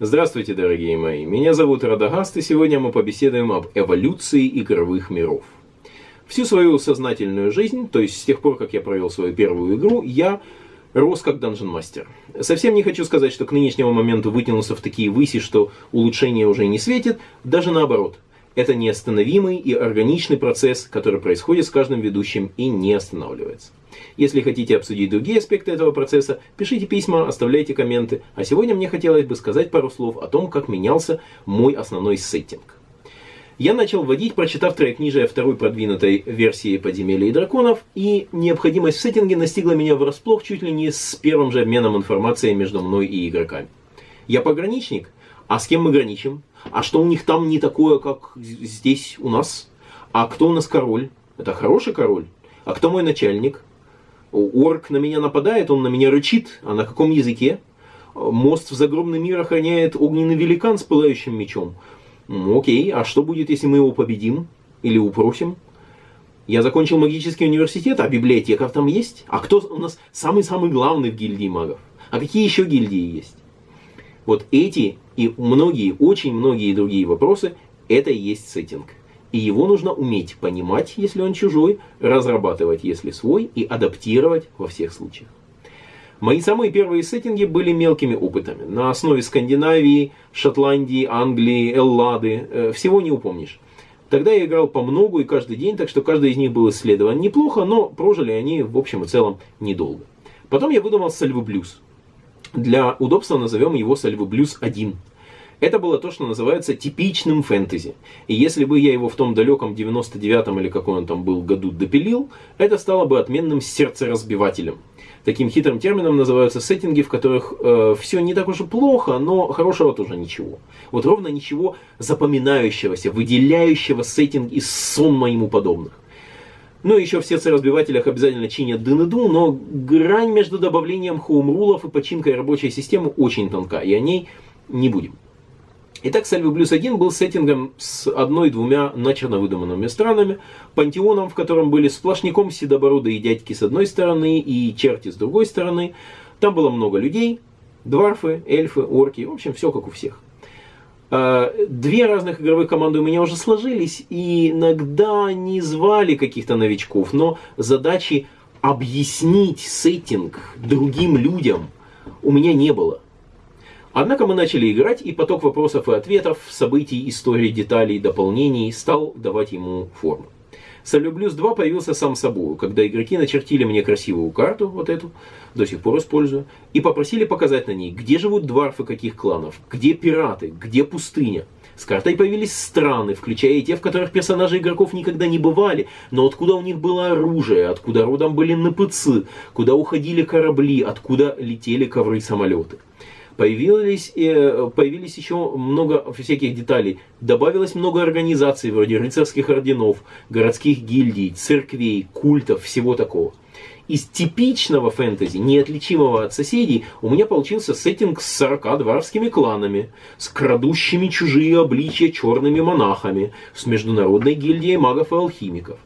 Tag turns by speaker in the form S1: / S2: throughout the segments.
S1: Здравствуйте, дорогие мои. Меня зовут Радагаст, и сегодня мы побеседуем об эволюции игровых миров. Всю свою сознательную жизнь, то есть с тех пор, как я провел свою первую игру, я рос как данжен мастер. Совсем не хочу сказать, что к нынешнему моменту вытянулся в такие выси, что улучшение уже не светит, даже наоборот. Это неостановимый и органичный процесс, который происходит с каждым ведущим и не останавливается. Если хотите обсудить другие аспекты этого процесса, пишите письма, оставляйте комменты. А сегодня мне хотелось бы сказать пару слов о том, как менялся мой основной сеттинг. Я начал вводить, прочитав трехкнижие второй продвинутой версии «Подземелья и драконов», и необходимость в сеттинге настигла меня врасплох чуть ли не с первым же обменом информацией между мной и игроками. Я пограничник, а с кем мы граничим? А что у них там не такое, как здесь у нас? А кто у нас король? Это хороший король? А кто мой начальник? Орк на меня нападает, он на меня рычит. А на каком языке? Мост в загробный мир охраняет огненный великан с пылающим мечом. Окей, а что будет, если мы его победим? Или упросим? Я закончил магический университет, а библиотеков там есть? А кто у нас самый-самый главный в гильдии магов? А какие еще гильдии есть? Вот эти и многие, очень многие другие вопросы, это и есть сеттинг. И его нужно уметь понимать, если он чужой, разрабатывать, если свой, и адаптировать во всех случаях. Мои самые первые сеттинги были мелкими опытами. На основе Скандинавии, Шотландии, Англии, Эллады. Э, всего не упомнишь. Тогда я играл по многу и каждый день, так что каждый из них был исследован неплохо, но прожили они в общем и целом недолго. Потом я выдумал Сальвы Блюз. Для удобства назовем его Сальвы Блюз 1. Это было то, что называется типичным фэнтези. И если бы я его в том далеком 99-м или какой он там был году допилил, это стало бы отменным сердцеразбивателем. Таким хитрым термином называются сеттинги, в которых э, все не так уж и плохо, но хорошего тоже ничего. Вот ровно ничего запоминающегося, выделяющего сеттинг из сонма ему подобных. Ну, еще в сердцеразбивателях обязательно чинят дын но грань между добавлением хоумрулов и починкой рабочей системы очень тонка, и о ней не будем. Итак, Сальвы Блюз 1 был сеттингом с одной-двумя начерно выдуманными странами, пантеоном, в котором были сплошняком седобородые дядьки с одной стороны и черти с другой стороны. Там было много людей, дварфы, эльфы, орки, в общем, все как у всех. А, две разных игровых команды у меня уже сложились, и иногда не звали каких-то новичков, но задачи объяснить сеттинг другим людям у меня не было. Однако мы начали играть, и поток вопросов и ответов, событий, историй, деталей, дополнений стал давать ему форму. Солюблюс 2 появился сам собой, когда игроки начертили мне красивую карту, вот эту, до сих пор использую, и попросили показать на ней, где живут дварфы каких кланов, где пираты, где пустыня. С картой появились страны, включая и те, в которых персонажи игроков никогда не бывали, но откуда у них было оружие, откуда родом были НПЦ, куда уходили корабли, откуда летели ковры-самолеты. Появились, э, появились еще много всяких деталей. Добавилось много организаций, вроде рыцарских орденов, городских гильдий, церквей, культов, всего такого. Из типичного фэнтези, неотличимого от соседей, у меня получился сеттинг с 40 дворскими кланами, с крадущими чужие обличья черными монахами, с международной гильдией магов и алхимиков.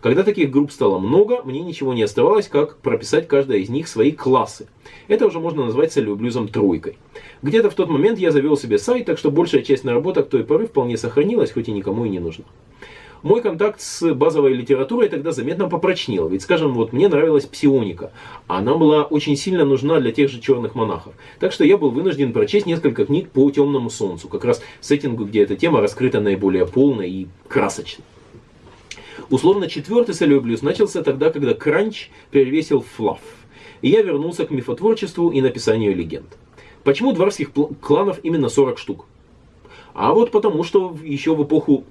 S1: Когда таких групп стало много, мне ничего не оставалось, как прописать каждая из них свои классы. Это уже можно назвать целеблюзом тройкой. Где-то в тот момент я завел себе сайт, так что большая часть наработок той поры вполне сохранилась, хоть и никому и не нужна. Мой контакт с базовой литературой тогда заметно попрочнел. Ведь, скажем, вот мне нравилась псионика. Она была очень сильно нужна для тех же черных монахов. Так что я был вынужден прочесть несколько книг по темному солнцу. Как раз сеттингу, где эта тема раскрыта наиболее полно и красочно. Условно, четвертый солеблюз начался тогда, когда кранч перевесил флаф. И я вернулся к мифотворчеству и написанию легенд. Почему дворских кланов именно 40 штук? А вот потому, что еще в эпоху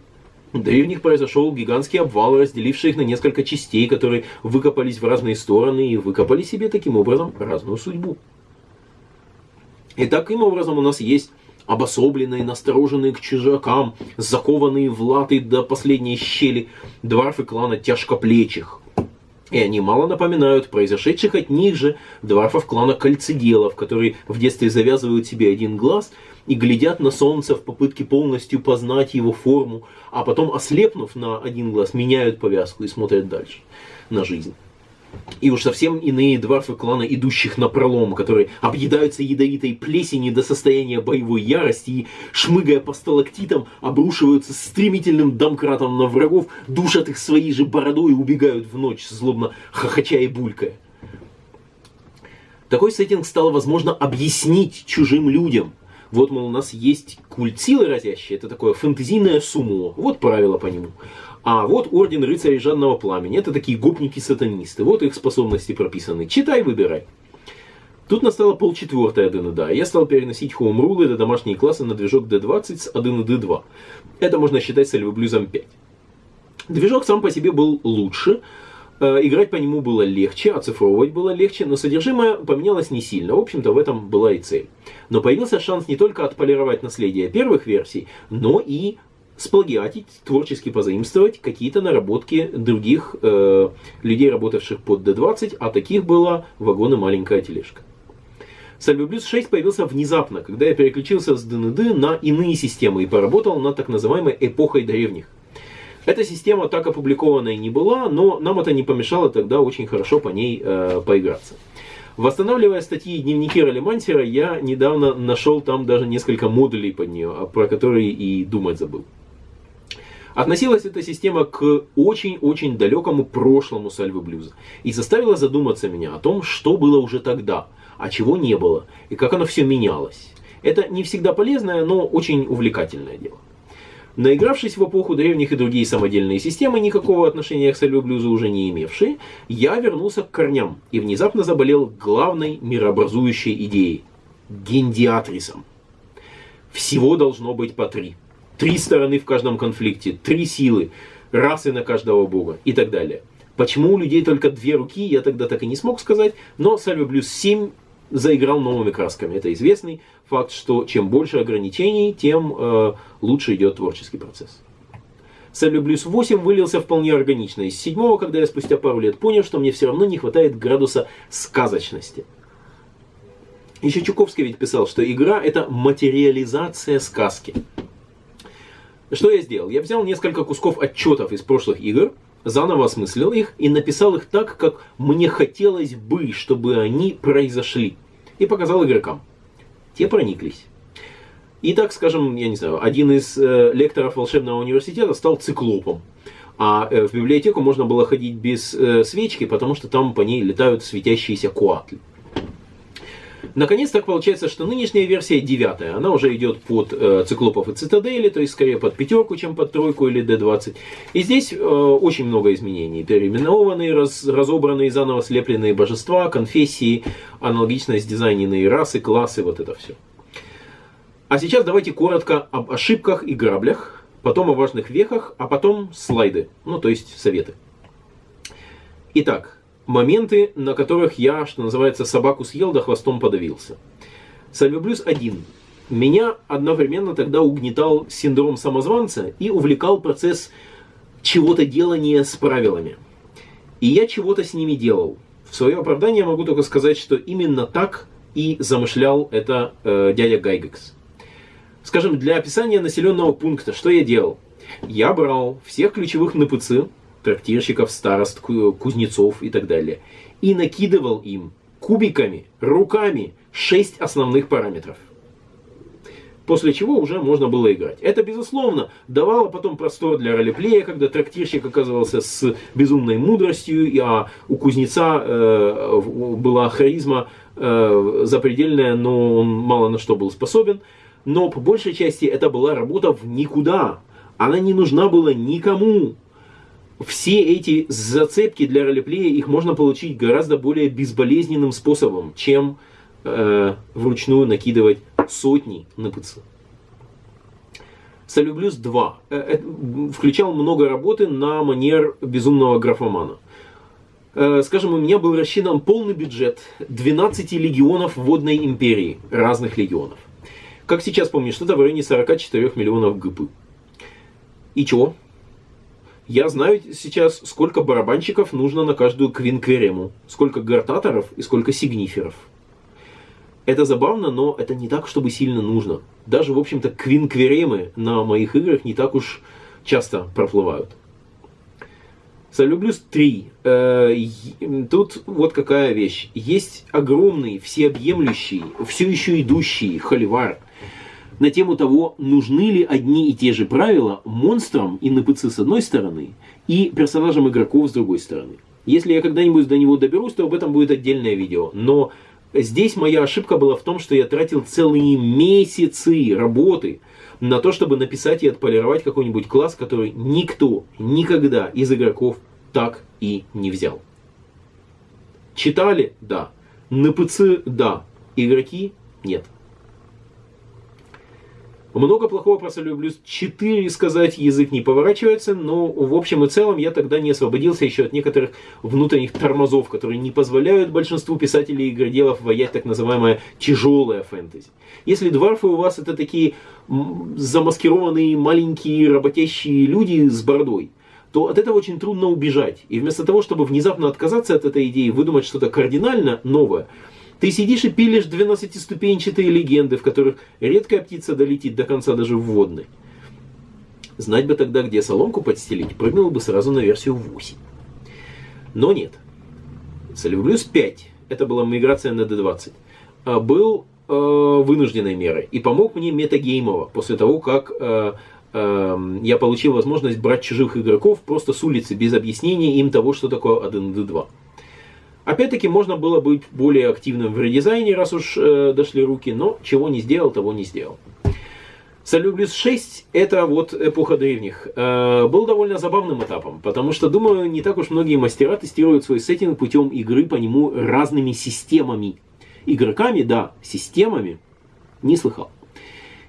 S1: древних произошел гигантский обвал, разделивший их на несколько частей, которые выкопались в разные стороны и выкопали себе таким образом разную судьбу. И таким образом у нас есть обособленные, настороженные к чужакам, закованные в латы до последней щели, дварфы клана тяжкоплечих. И они мало напоминают произошедших от них же дварфов клана кольцеделов, которые в детстве завязывают себе один глаз и глядят на солнце в попытке полностью познать его форму, а потом, ослепнув на один глаз, меняют повязку и смотрят дальше на жизнь. И уж совсем иные дварфы клана, идущих на пролом, которые объедаются ядовитой плесенью до состояния боевой ярости и, шмыгая по сталактитам, обрушиваются стремительным домкратом на врагов, душат их своей же бородой и убегают в ночь, злобно хохоча и булькая. Такой сеттинг стало возможно объяснить чужим людям. Вот, мол, у нас есть культ силы разящий, это такое фэнтезийное сумо, вот правила по нему. А вот орден рыцарей Жанного Пламени. Это такие гопники-сатанисты. Вот их способности прописаны. Читай, выбирай. Тут настало полчетвертое ДНД. Я стал переносить хоумрулы до домашние классы на движок D20 с 1 D2. Это можно считать сальвоблюзом 5. Движок сам по себе был лучше, э, играть по нему было легче, оцифровывать было легче, но содержимое поменялось не сильно. В общем-то, в этом была и цель. Но появился шанс не только отполировать наследие первых версий, но и сплагиатить, творчески позаимствовать какие-то наработки других э, людей, работавших под D20, а таких было вагоны маленькая тележка. Salve 6 появился внезапно, когда я переключился с ДНД на иные системы и поработал над так называемой эпохой древних. Эта система так опубликованной не была, но нам это не помешало тогда очень хорошо по ней э, поиграться. Восстанавливая статьи и дневники Ролемансера, я недавно нашел там даже несколько модулей под нее, про которые и думать забыл. Относилась эта система к очень-очень далекому прошлому сальвы блюза и заставила задуматься меня о том, что было уже тогда, а чего не было, и как оно все менялось. Это не всегда полезное, но очень увлекательное дело. Наигравшись в эпоху древних и другие самодельные системы, никакого отношения к сальву блюзу уже не имевшие, я вернулся к корням и внезапно заболел главной мирообразующей идеей – гендиатрисом. Всего должно быть по три – три стороны в каждом конфликте, три силы, расы на каждого бога и так далее. Почему у людей только две руки, я тогда так и не смог сказать, но Сальве Блюз 7 заиграл новыми красками. Это известный факт, что чем больше ограничений, тем э, лучше идет творческий процесс. Сальве Блюз 8 вылился вполне органично из седьмого, когда я спустя пару лет понял, что мне все равно не хватает градуса сказочности. Еще Чуковский ведь писал, что игра это материализация сказки. Что я сделал? Я взял несколько кусков отчетов из прошлых игр, заново осмыслил их и написал их так, как мне хотелось бы, чтобы они произошли. И показал игрокам. Те прониклись. И так, скажем, я не знаю, один из э, лекторов волшебного университета стал циклопом. А э, в библиотеку можно было ходить без э, свечки, потому что там по ней летают светящиеся куатли. Наконец, так получается, что нынешняя версия девятая, она уже идет под э, циклопов и цитадели, то есть скорее под пятерку, чем под тройку или D20. И здесь э, очень много изменений. Переименованные, раз, разобранные, заново слепленные божества, конфессии, аналогично сдизайненные расы, классы, вот это все. А сейчас давайте коротко об ошибках и граблях, потом о важных вехах, а потом слайды, ну то есть советы. Итак, моменты, на которых я, что называется, собаку съел, да хвостом подавился. Сальвоблюз один. Меня одновременно тогда угнетал синдром самозванца и увлекал процесс чего-то делания с правилами. И я чего-то с ними делал. В свое оправдание могу только сказать, что именно так и замышлял это э, дядя Гайгекс. Скажем, для описания населенного пункта, что я делал? Я брал всех ключевых НПЦ, трактирщиков, старост, кузнецов и так далее. И накидывал им кубиками, руками 6 основных параметров. После чего уже можно было играть. Это, безусловно, давало потом простор для ролеплея, когда трактирщик оказывался с безумной мудростью, а у кузнеца э, была харизма э, запредельная, но он мало на что был способен. Но по большей части это была работа в никуда. Она не нужна была никому все эти зацепки для ролеплея, их можно получить гораздо более безболезненным способом, чем э, вручную накидывать сотни на ПЦ. Солюблюс 2 э, э, включал много работы на манер безумного графомана. Э, скажем, у меня был рассчитан полный бюджет 12 легионов водной империи, разных легионов. Как сейчас помню, что-то в районе 44 миллионов ГП. И чего? Я знаю сейчас, сколько барабанщиков нужно на каждую квинкверему, сколько гартаторов и сколько сигниферов. Это забавно, но это не так, чтобы сильно нужно. Даже, в общем-то, квинкверемы на моих играх не так уж часто проплывают. Солюблюс 3. Э, тут вот какая вещь. Есть огромный, всеобъемлющий, все еще идущий холивар на тему того, нужны ли одни и те же правила монстрам и НПЦ с одной стороны и персонажам игроков с другой стороны. Если я когда-нибудь до него доберусь, то об этом будет отдельное видео. Но здесь моя ошибка была в том, что я тратил целые месяцы работы на то, чтобы написать и отполировать какой-нибудь класс, который никто никогда из игроков так и не взял. Читали? Да. НПЦ? Да. Игроки? Нет. Много плохого про Солюблюс 4 сказать язык не поворачивается, но в общем и целом я тогда не освободился еще от некоторых внутренних тормозов, которые не позволяют большинству писателей и игроделов воять так называемое тяжелое фэнтези. Если дварфы у вас это такие замаскированные маленькие работящие люди с бородой, то от этого очень трудно убежать. И вместо того, чтобы внезапно отказаться от этой идеи, выдумать что-то кардинально новое, ты сидишь и пилишь 12-ступенчатые легенды, в которых редкая птица долетит до конца даже в водной. Знать бы тогда, где соломку подстелить, прыгнул бы сразу на версию 8. Но нет. Солюблюс 5, это была миграция на D20, а, был э, вынужденной мерой и помог мне метагеймово после того, как э, э, я получил возможность брать чужих игроков просто с улицы без объяснения им того, что такое 1D2. Опять-таки, можно было быть более активным в редизайне, раз уж э, дошли руки, но чего не сделал, того не сделал. Солюблюс 6 это вот эпоха древних. Э, был довольно забавным этапом, потому что, думаю, не так уж многие мастера тестируют свой сеттинг путем игры по нему разными системами. Игроками, да, системами, не слыхал.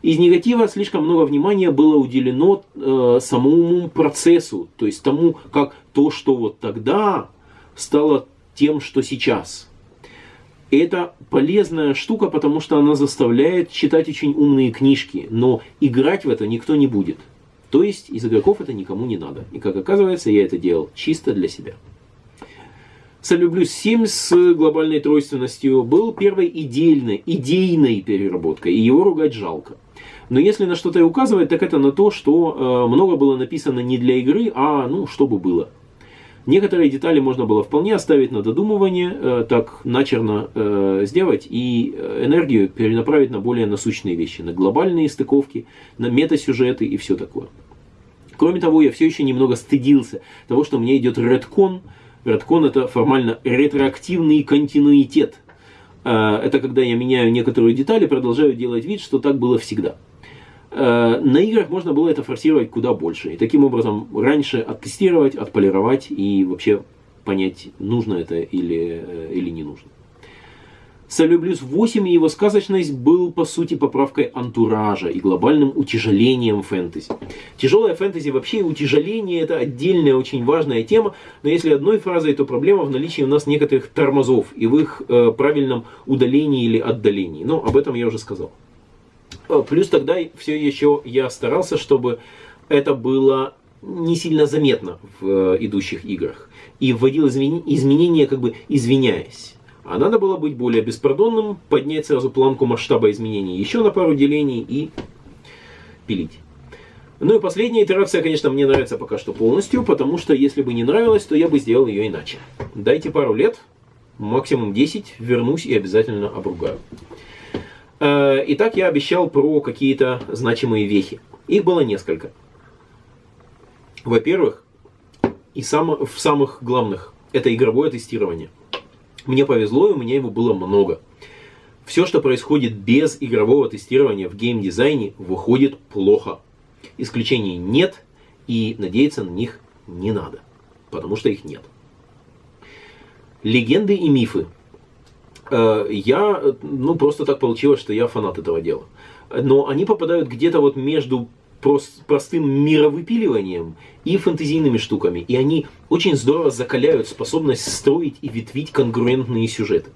S1: Из негатива слишком много внимания было уделено э, самому процессу, то есть тому, как то, что вот тогда стало тем, что сейчас. Это полезная штука, потому что она заставляет читать очень умные книжки, но играть в это никто не будет. То есть из игроков это никому не надо. И как оказывается, я это делал чисто для себя. Солюблюс 7 с глобальной тройственностью был первой идейной, идейной переработкой, и его ругать жалко. Но если на что-то и указывать, так это на то, что э, много было написано не для игры, а ну, чтобы было. Некоторые детали можно было вполне оставить на додумывание, э, так начерно э, сделать и э, энергию перенаправить на более насущные вещи, на глобальные стыковки, на метасюжеты и все такое. Кроме того, я все еще немного стыдился того, что мне идет редкон. Редкон это формально ретроактивный континуитет. Это когда я меняю некоторые детали, продолжаю делать вид, что так было всегда. Э, на играх можно было это форсировать куда больше. И таким образом раньше оттестировать, отполировать и вообще понять, нужно это или, э, или не нужно. Солюблюс 8 и его сказочность был, по сути, поправкой антуража и глобальным утяжелением фэнтези. Тяжелое фэнтези вообще утяжеление это отдельная очень важная тема, но если одной фразой, то проблема в наличии у нас некоторых тормозов и в их э, правильном удалении или отдалении. Но об этом я уже сказал. Э, плюс тогда все еще я старался, чтобы это было не сильно заметно в э, идущих играх. И вводил изменения, как бы извиняясь. А надо было быть более беспардонным, поднять сразу планку масштаба изменений еще на пару делений и пилить. Ну и последняя итерация, конечно, мне нравится пока что полностью, потому что если бы не нравилось, то я бы сделал ее иначе. Дайте пару лет, максимум 10, вернусь и обязательно обругаю. Э, итак, я обещал про какие-то значимые вехи. Их было несколько. Во-первых, и сам, в самых главных, это игровое тестирование. Мне повезло, и у меня его было много. Все, что происходит без игрового тестирования в геймдизайне, выходит плохо. Исключений нет, и надеяться на них не надо, потому что их нет. Легенды и мифы я, ну, просто так получилось, что я фанат этого дела. Но они попадают где-то вот между простым мировыпиливанием и фэнтезийными штуками. И они очень здорово закаляют способность строить и ветвить конгруентные сюжеты.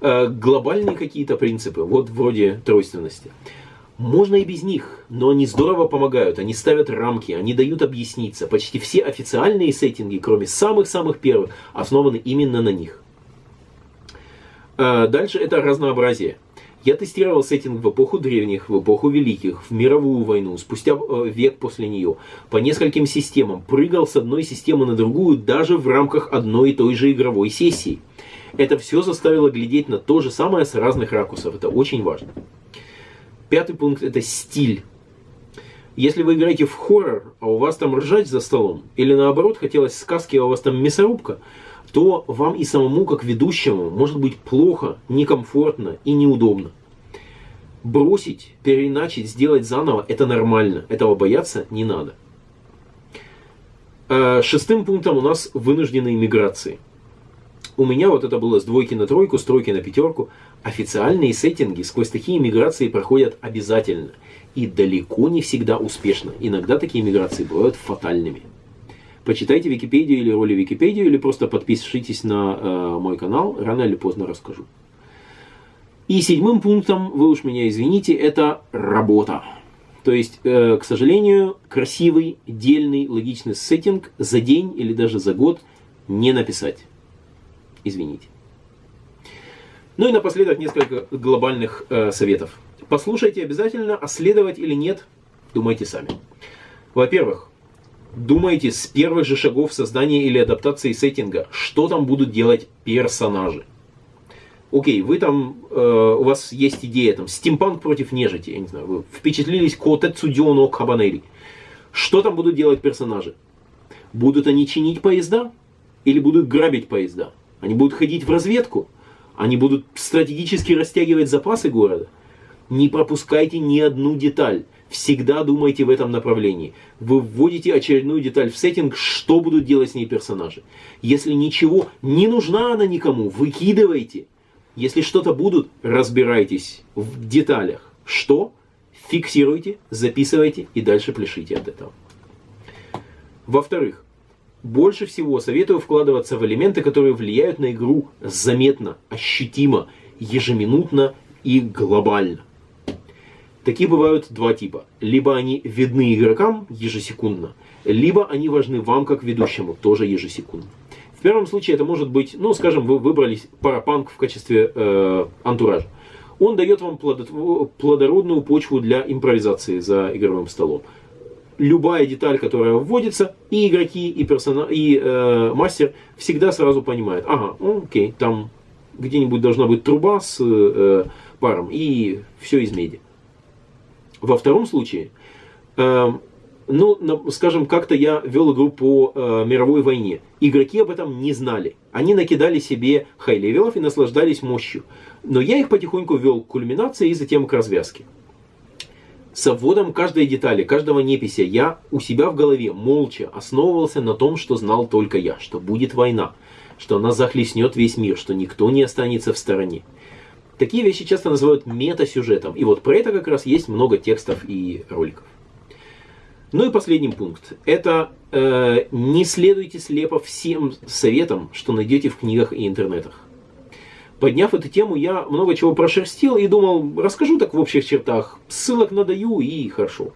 S1: Э, глобальные какие-то принципы, вот вроде тройственности. Можно и без них, но они здорово помогают, они ставят рамки, они дают объясниться. Почти все официальные сеттинги, кроме самых-самых первых, основаны именно на них. Э, дальше это разнообразие. Я тестировал сеттинг в эпоху древних, в эпоху великих, в мировую войну, спустя э, век после нее, по нескольким системам, прыгал с одной системы на другую даже в рамках одной и той же игровой сессии. Это все заставило глядеть на то же самое с разных ракурсов. Это очень важно. Пятый пункт – это стиль. Если вы играете в хоррор, а у вас там ржать за столом, или наоборот, хотелось сказки, а у вас там мясорубка, то вам и самому, как ведущему, может быть плохо, некомфортно и неудобно. Бросить, переиначить, сделать заново – это нормально. Этого бояться не надо. А, шестым пунктом у нас вынужденные миграции. У меня вот это было с двойки на тройку, с тройки на пятерку. Официальные сеттинги сквозь такие миграции проходят обязательно. И далеко не всегда успешно. Иногда такие миграции бывают фатальными. Почитайте Википедию или роли Википедию, или просто подпишитесь на э, мой канал, рано или поздно расскажу. И седьмым пунктом, вы уж меня извините, это работа. То есть, э, к сожалению, красивый, дельный, логичный сеттинг за день или даже за год не написать. Извините. Ну и напоследок несколько глобальных э, советов. Послушайте обязательно, а следовать или нет, думайте сами. Во-первых, думайте с первых же шагов создания или адаптации сеттинга, что там будут делать персонажи. Окей, вы там, э, у вас есть идея, там, стимпанк против нежити, я не знаю, вы впечатлились Котецудио но Кабанери. Что там будут делать персонажи? Будут они чинить поезда? Или будут грабить поезда? Они будут ходить в разведку? Они будут стратегически растягивать запасы города? Не пропускайте ни одну деталь. Всегда думайте в этом направлении. Вы вводите очередную деталь в сеттинг, что будут делать с ней персонажи. Если ничего, не нужна она никому, выкидывайте. Если что-то будут, разбирайтесь в деталях. Что? Фиксируйте, записывайте и дальше пляшите от этого. Во-вторых, больше всего советую вкладываться в элементы, которые влияют на игру заметно, ощутимо, ежеминутно и глобально. Такие бывают два типа. Либо они видны игрокам ежесекундно, либо они важны вам как ведущему тоже ежесекундно. В первом случае это может быть, ну, скажем, вы выбрали парапанк в качестве э, антуража. Он дает вам плодородную почву для импровизации за игровым столом любая деталь, которая вводится, и игроки, и, персона, и э, мастер всегда сразу понимают, ага, окей, там где-нибудь должна быть труба с э, паром, и все из меди. Во втором случае, э, ну, скажем, как-то я вел игру по э, мировой войне. Игроки об этом не знали. Они накидали себе high-level ов и наслаждались мощью. Но я их потихоньку вел к кульминации и затем к развязке с обводом каждой детали, каждого непися я у себя в голове молча основывался на том, что знал только я, что будет война, что она захлестнет весь мир, что никто не останется в стороне. Такие вещи часто называют мета-сюжетом, и вот про это как раз есть много текстов и роликов. Ну и последний пункт. Это э, не следуйте слепо всем советам, что найдете в книгах и интернетах. Подняв эту тему, я много чего прошерстил и думал, расскажу так в общих чертах, ссылок надаю и хорошо.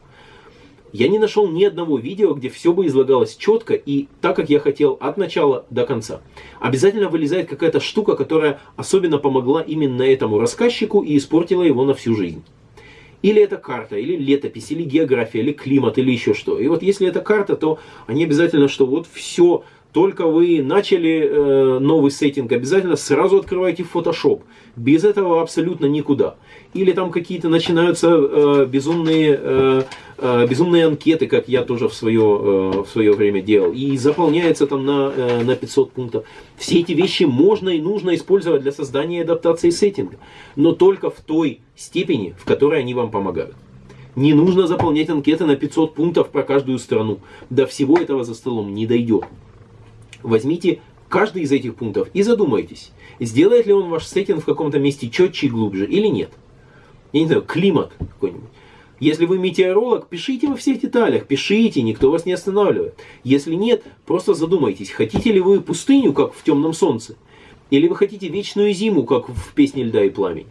S1: Я не нашел ни одного видео, где все бы излагалось четко и так, как я хотел, от начала до конца. Обязательно вылезает какая-то штука, которая особенно помогла именно этому рассказчику и испортила его на всю жизнь. Или это карта, или летопись, или география, или климат, или еще что. И вот если это карта, то они обязательно, что вот все только вы начали э, новый сеттинг, обязательно сразу открывайте Photoshop. Без этого абсолютно никуда. Или там какие-то начинаются э, безумные, э, э, безумные анкеты, как я тоже в свое, э, в свое время делал. И заполняется там на, э, на 500 пунктов. Все эти вещи можно и нужно использовать для создания и адаптации сеттинга. Но только в той степени, в которой они вам помогают. Не нужно заполнять анкеты на 500 пунктов про каждую страну. До всего этого за столом не дойдет. Возьмите каждый из этих пунктов и задумайтесь, сделает ли он ваш сеттинг в каком-то месте четче и глубже или нет. Я не знаю, климат какой-нибудь. Если вы метеоролог, пишите во всех деталях, пишите, никто вас не останавливает. Если нет, просто задумайтесь, хотите ли вы пустыню, как в темном солнце, или вы хотите вечную зиму, как в песне льда и пламень.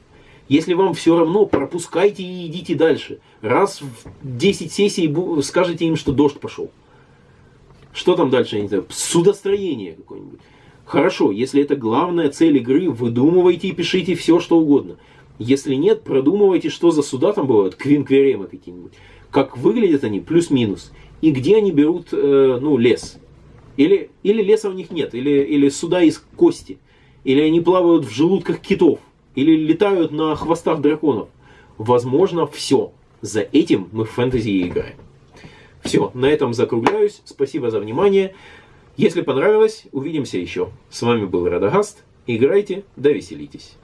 S1: Если вам все равно, пропускайте и идите дальше. Раз в 10 сессий скажете им, что дождь пошел. Что там дальше, я не знаю, судостроение какое-нибудь. Хорошо, если это главная цель игры, выдумывайте и пишите все, что угодно. Если нет, продумывайте, что за суда там бывают, квинкверемы какие-нибудь. Как выглядят они, плюс-минус. И где они берут, э, ну, лес. Или, или леса у них нет, или, или суда из кости. Или они плавают в желудках китов. Или летают на хвостах драконов. Возможно, все. За этим мы в фэнтези играем. Все, на этом закругляюсь. Спасибо за внимание. Если понравилось, увидимся еще. С вами был Радагаст. Играйте, да веселитесь.